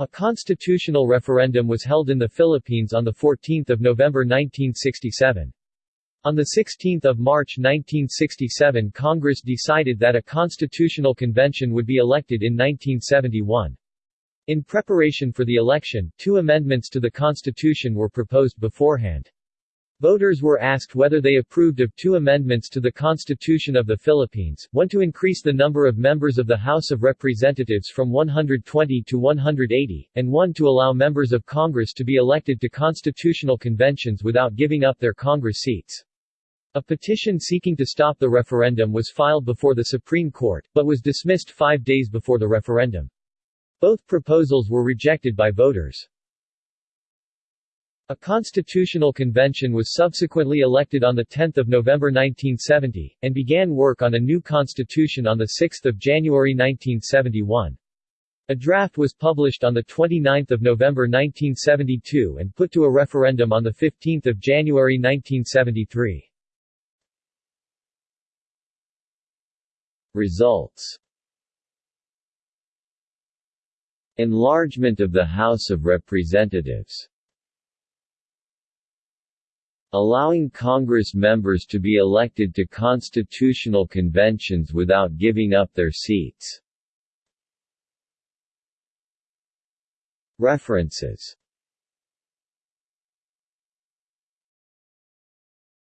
A constitutional referendum was held in the Philippines on 14 November 1967. On 16 March 1967 Congress decided that a constitutional convention would be elected in 1971. In preparation for the election, two amendments to the Constitution were proposed beforehand. Voters were asked whether they approved of two amendments to the Constitution of the Philippines, one to increase the number of members of the House of Representatives from 120 to 180, and one to allow members of Congress to be elected to constitutional conventions without giving up their Congress seats. A petition seeking to stop the referendum was filed before the Supreme Court, but was dismissed five days before the referendum. Both proposals were rejected by voters. A constitutional convention was subsequently elected on 10 November 1970, and began work on a new constitution on 6 January 1971. A draft was published on 29 November 1972 and put to a referendum on 15 January 1973. Results Enlargement of the House of Representatives allowing Congress members to be elected to constitutional conventions without giving up their seats. References